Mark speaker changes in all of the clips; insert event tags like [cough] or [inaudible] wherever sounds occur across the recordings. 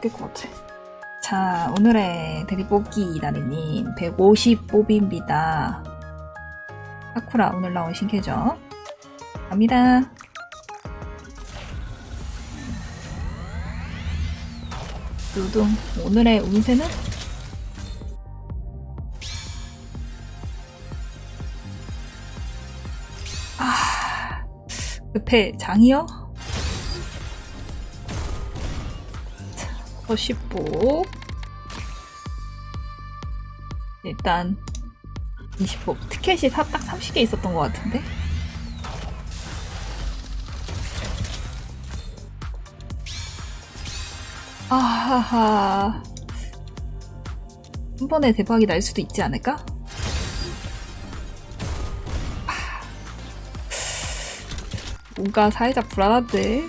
Speaker 1: 깰것 같아. 자, 오늘의 대리뽑기 날이님 150 뽑입니다. 사쿠라 오늘 나온 신캐죠? 갑니다. 두둥 오늘의 운세는? 아, 급해 장이요? 더 쉽고. 일단 20호 티켓이 사- 딱 30개 있었던 것 같은데? 아하하. 한 번에 대박이 날 수도 있지 않을까? 아. 뭔가 살짝 불안한데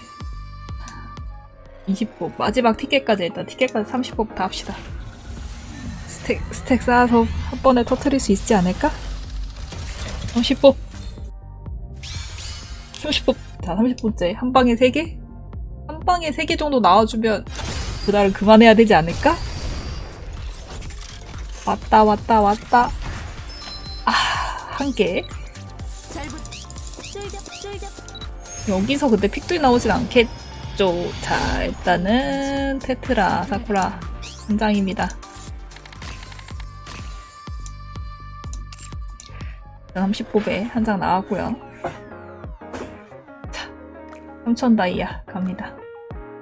Speaker 1: 20법 마지막 티켓까지 일단 티켓까지 30법 다 합시다. 스택 스택 쌓아서 한 번에 터트릴 수 있지 않을까? 30법 30법 자 30번째. 한 방에 3개? 한 방에 3개 정도 나와주면 그날은 그만해야 되지 않을까? 왔다 왔다 왔다. 아 한개. 여기서 근데 픽들이 나오진 않겠 죠 자 일단은 테트라 사쿠라 한 장입니다. 일단 30뽑에 한 장 나왔고요. 자3000 다이아 갑니다.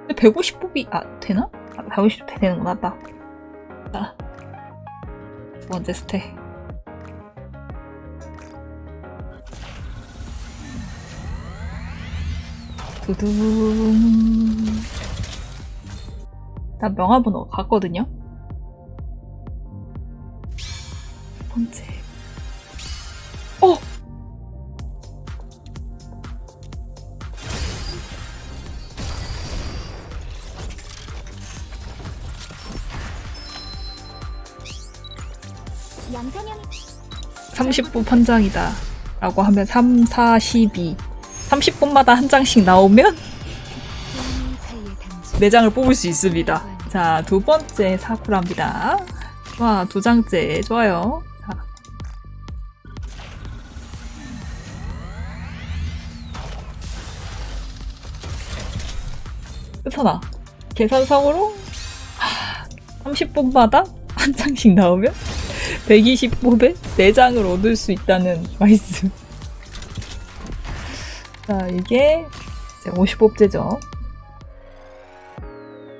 Speaker 1: 근데 150뽑이 아 되나? 아, 150 되는구나 딱 자, 두 번째 스택 두둥. 나 명함번호 갔거든요? 두 번째. 어!
Speaker 2: 양산형
Speaker 1: 30분 한 장이다. 라고 하면 3, 4, 12 30분마다 한 장씩 나오면
Speaker 2: 사이의 단지
Speaker 1: 4장을 뽑을 수 있습니다 자 두 번째 사쿠라입니다 와 두 장째 좋아요 자. 끝하나 계산상으로 30분마다 한 장씩 나오면 120뽑에 4장을 얻을 수 있다는 말씀. 자, 이게 50뽑제죠.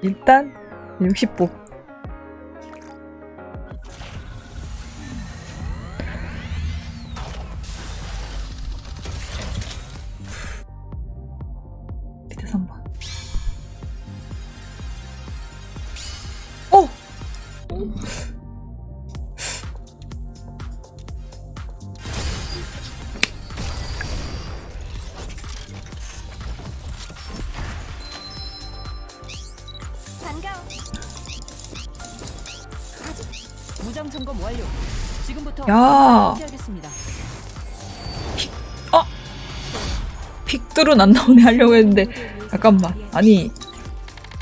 Speaker 1: 일단 60뽑. 밑에 3번. 어! 야.
Speaker 3: 하겠습니다.
Speaker 1: 픽들은 안 나오네 하려고 했는데 잠깐만. 아니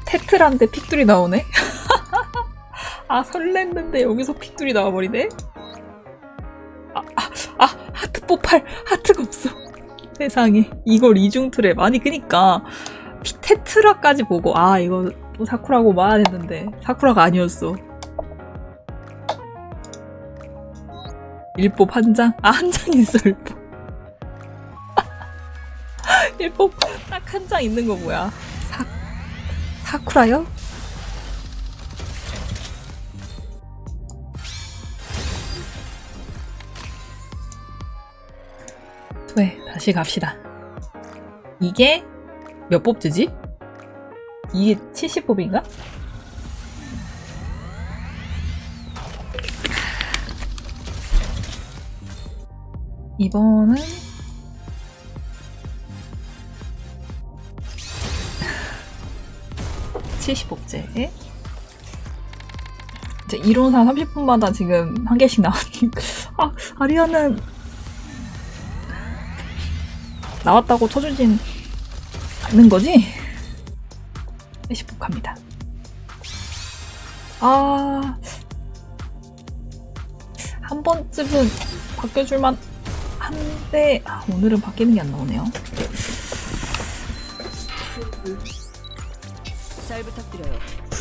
Speaker 1: 테트란데 픽들이 나오네? [laughs] 아 설렜는데 여기서 픽들이 나와버리네? 아, 아, 아 하트 뽑할 하트가 없어. 세상에. 이걸 이중트랩. 아니 그니까. 피- 테트라까지 보고 아 이거 또 사쿠라고 말해야 했는데. 사쿠라가 아니었어 일법 한 장? 아 한 장 있어 일법 [laughs] 일법 딱 한 장 있는 거 뭐야? 사 사쿠라요? 네, 다시 갑시다. 이게 몇 뽑지지? 이게 70뽑인가? 이번은 70복제. 이제 이론상 30분마다 지금 한 개씩 나오니까. [laughs] 아, 아리아는 나왔다고 쳐주진 않는 거지? 70복 갑니다. 아, 한 번쯤은 바뀌어줄만 한데, 아, 오늘은 바뀌는 게 안 나오네요.
Speaker 3: 잘 부탁드려요.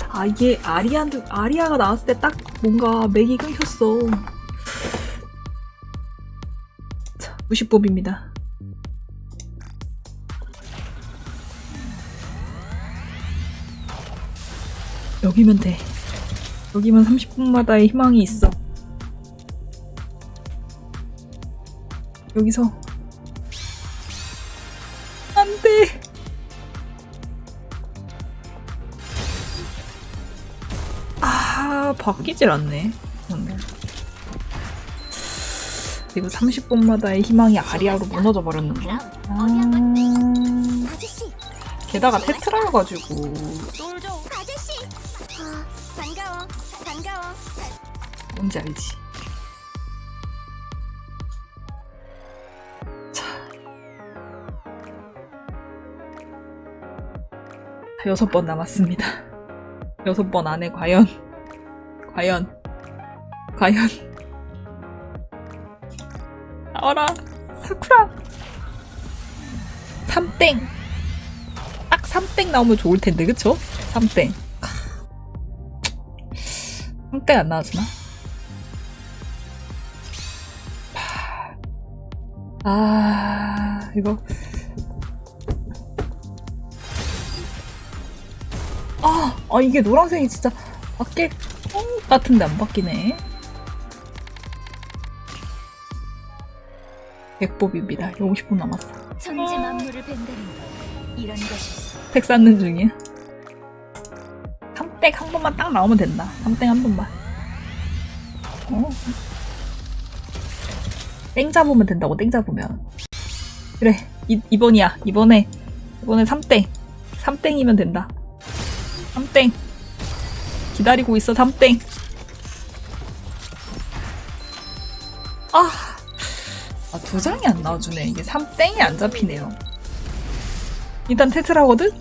Speaker 1: 아, 이게 아리아, 아리아가 나왔을 때 딱 뭔가 맥이 끊겼어. 자, 무시법입니다. 여기면 돼. 여기면 30분마다의 희망이 있어. 여기서 안 돼. 아, 바뀌질 않네. 오늘. 이거 30분마다의 희망이 아리아로 무너져 버렸는데. 아, 게다가 테트라여가지고
Speaker 2: 아
Speaker 1: 뭔지 알지? 여섯 번 남았습니다. [laughs] 여섯 번 안에 과연, 과연, 과연. 나와라, 사쿠라! 3땡! 딱 3땡 나오면 좋을 텐데, 그쵸? 3땡. 3땡 안 나와주나? 아, 이거. 아, 아, 이게 노란색이 진짜 바뀔 것 같은데 안 바뀌네. 백법입니다. 50분 남았어.
Speaker 2: 천지 만물을 벤다는 건 이런 것이
Speaker 1: 팩 쌓는 중이야. 3땡 한 번만 딱 나오면 된다. 3땡 한 번만. 어. 땡 잡으면 된다고, 땡 잡으면. 그래, 이, 이번이야. 이번에, 이번에 3땡. 3땡이면 된다. 3땡. 기다리고 있어, 3땡. 아. 아, 두 장이 안 나와주네. 이게 3땡이 안 잡히네요. 일단 테트라거든?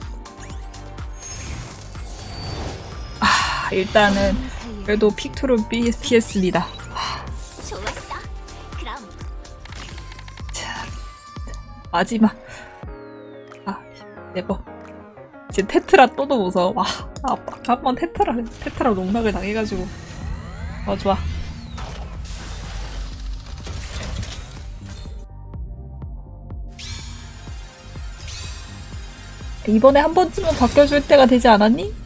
Speaker 1: 아, 일단은 그래도 픽투로
Speaker 2: 그럼
Speaker 1: 자, 마지막. 아, 네번. 이제 테트라 또도 무서워. 와, 아빠 한번 테트라 테트라 농락을 당해가지고. 어 좋아. 이번에 한 번쯤은 바뀌어줄 때가 되지 않았니?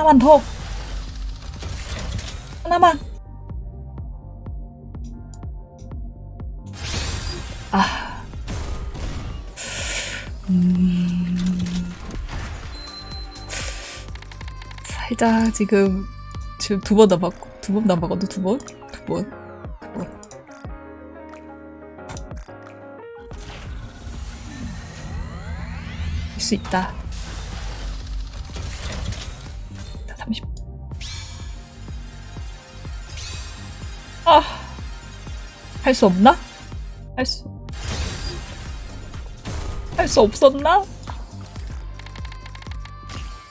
Speaker 1: 하나만 더. 하나만. 아. 음. 살짝 지금 지금 두 번 남았고 두 번 남았거든 두 번? 두 번? 두 번. 할수 있다. 아. 할 수 없나? 할 수. 할 수 없었나?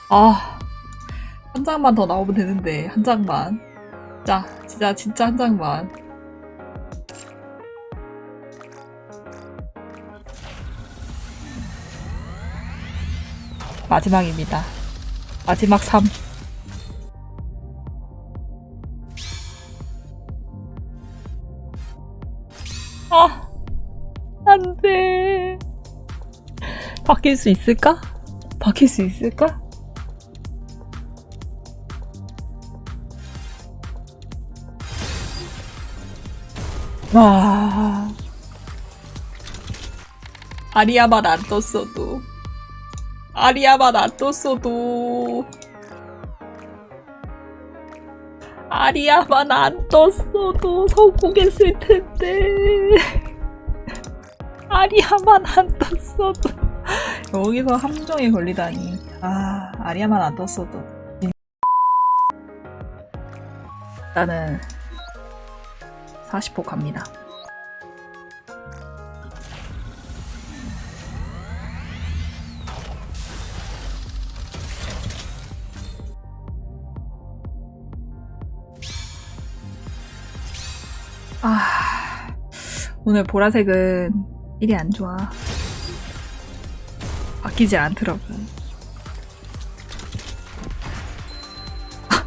Speaker 1: 아. 한 장만 더 나오면 되는데, 한 장만. 자, 진짜, 진짜 한 장만. 마지막입니다. 마지막 3. 바뀔 수 있을까? 바뀔 수 있을까? 와. 아리아만 안 떴어도. 아리아만 안 떴어도. 아리아만 안 떴어도 성공했을 텐데. [laughs] 아리아만 안 떴어도. [laughs] 여기서 함정에 걸리다니. 아, 아리아만 안 떴어도. 나는 40호 갑니다. 아, 오늘 보라색은 일이 안 좋아. 바뀌지 않더라고.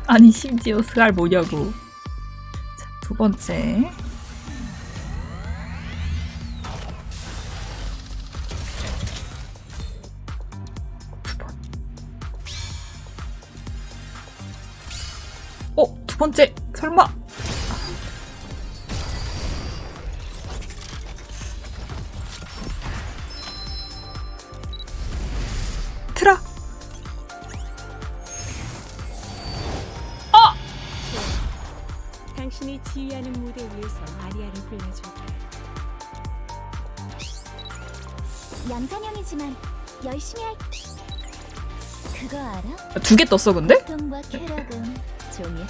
Speaker 1: 아니, 심지어 스알 뭐냐고. 자, 두 번째. 두 번. 어, 두 번째. 설마.
Speaker 2: 당신이 지휘하는 무대 위에서 아리아를 불러줄게.
Speaker 4: 얌전형이지만 열심히 할. 그거 알아?
Speaker 1: 두 개 떴어, 근데?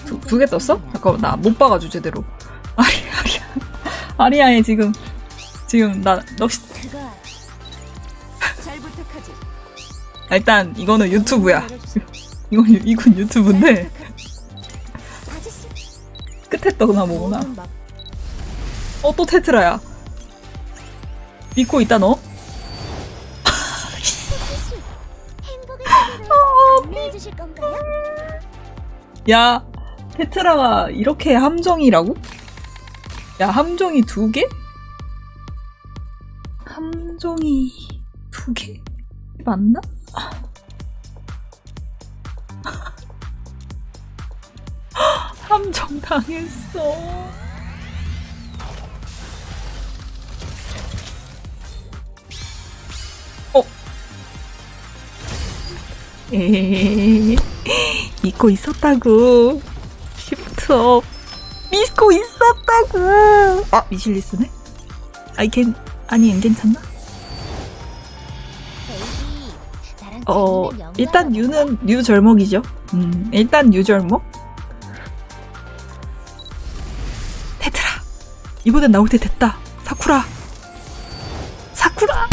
Speaker 1: 두, 두개 떴어? 잠깐만, 나 못 봐가지고 제대로. 아리, [laughs] 아리아. 아리아에 지금, 지금, 나?
Speaker 2: 잘 부탁하지.
Speaker 1: 일단, 이거는 유튜브야. [laughs] 이건, 유- 이건 유튜브인데, 떠나 뭐구나. 어, 또 테트라야. 믿고 있다, 너?
Speaker 4: 건가요?
Speaker 1: 야, 테트라가 이렇게 함정이라고? 야, 함정이 두 개? 함정이 두 개? 맞나? 당했어. 어? 에헤헤헤. 믿고 있었다고. 시프트업. 믿고 있었다고. 아, 미실리스네? 아이, 걘, 아니, 안 괜찮나? 어, 일단? 뉴는 뉴 절목이죠. 음, 일단 뉴 절목. 이번엔 나올 때 됐다. 사쿠라. 사쿠라.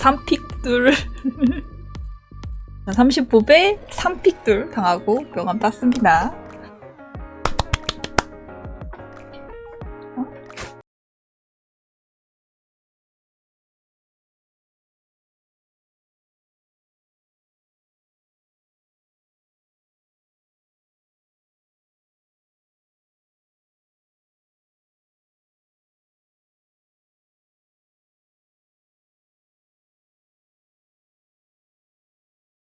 Speaker 1: 3픽들. 30뽑에 3픽들 당하고 명함 땄습니다.